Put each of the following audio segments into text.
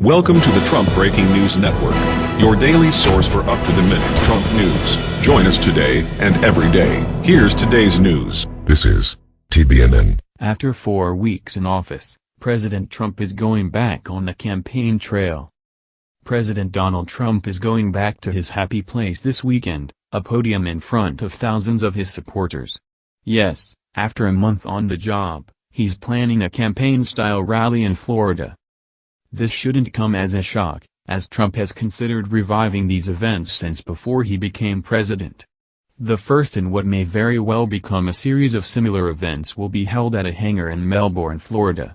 Welcome to the Trump Breaking News Network, your daily source for up-to-the-minute Trump news. Join us today and every day. Here's today's news. This is TBNN. After four weeks in office, President Trump is going back on the campaign trail. President Donald Trump is going back to his happy place this weekend, a podium in front of thousands of his supporters. Yes, after a month on the job, he's planning a campaign-style rally in Florida. This shouldn't come as a shock, as Trump has considered reviving these events since before he became president. The first in what may very well become a series of similar events will be held at a hangar in Melbourne, Florida.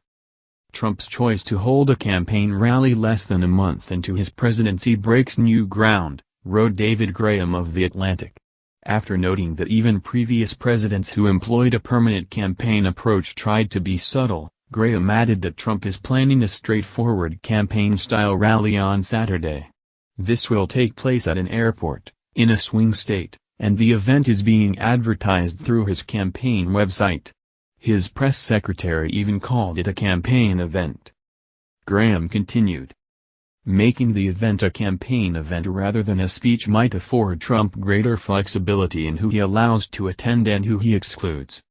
Trump's choice to hold a campaign rally less than a month into his presidency breaks new ground, wrote David Graham of The Atlantic. After noting that even previous presidents who employed a permanent campaign approach tried to be subtle, Graham added that Trump is planning a straightforward campaign-style rally on Saturday. This will take place at an airport, in a swing state, and the event is being advertised through his campaign website. His press secretary even called it a campaign event. Graham continued. Making the event a campaign event rather than a speech might afford Trump greater flexibility in who he allows to attend and who he excludes.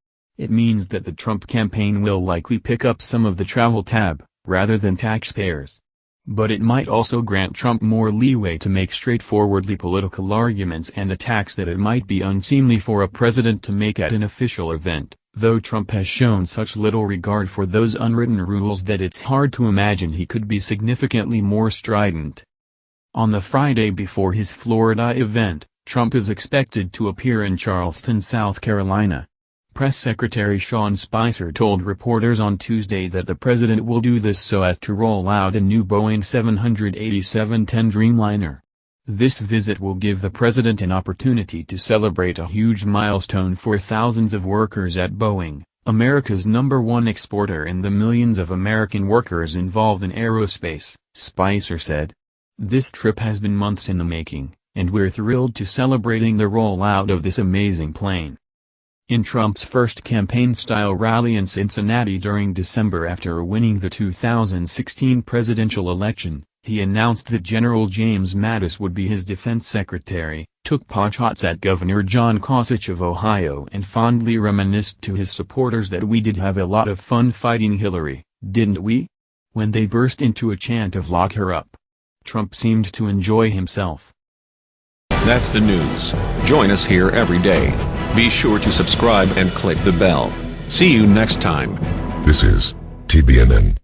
It means that the Trump campaign will likely pick up some of the travel tab, rather than taxpayers. But it might also grant Trump more leeway to make straightforwardly political arguments and attacks that it might be unseemly for a president to make at an official event, though Trump has shown such little regard for those unwritten rules that it's hard to imagine he could be significantly more strident. On the Friday before his Florida event, Trump is expected to appear in Charleston, South Carolina. Press Secretary Sean Spicer told reporters on Tuesday that the president will do this so as to roll out a new Boeing 787-10 Dreamliner. This visit will give the president an opportunity to celebrate a huge milestone for thousands of workers at Boeing, America's number one exporter and the millions of American workers involved in aerospace, Spicer said. This trip has been months in the making, and we're thrilled to celebrating the rollout of this amazing plane. In Trump's first campaign-style rally in Cincinnati during December after winning the 2016 presidential election, he announced that General James Mattis would be his defense secretary, took potshots at Governor John Kasich of Ohio and fondly reminisced to his supporters that we did have a lot of fun fighting Hillary, didn't we? When they burst into a chant of lock her up. Trump seemed to enjoy himself. That's the news. Join us here every day. Be sure to subscribe and click the bell. See you next time. This is TBNN.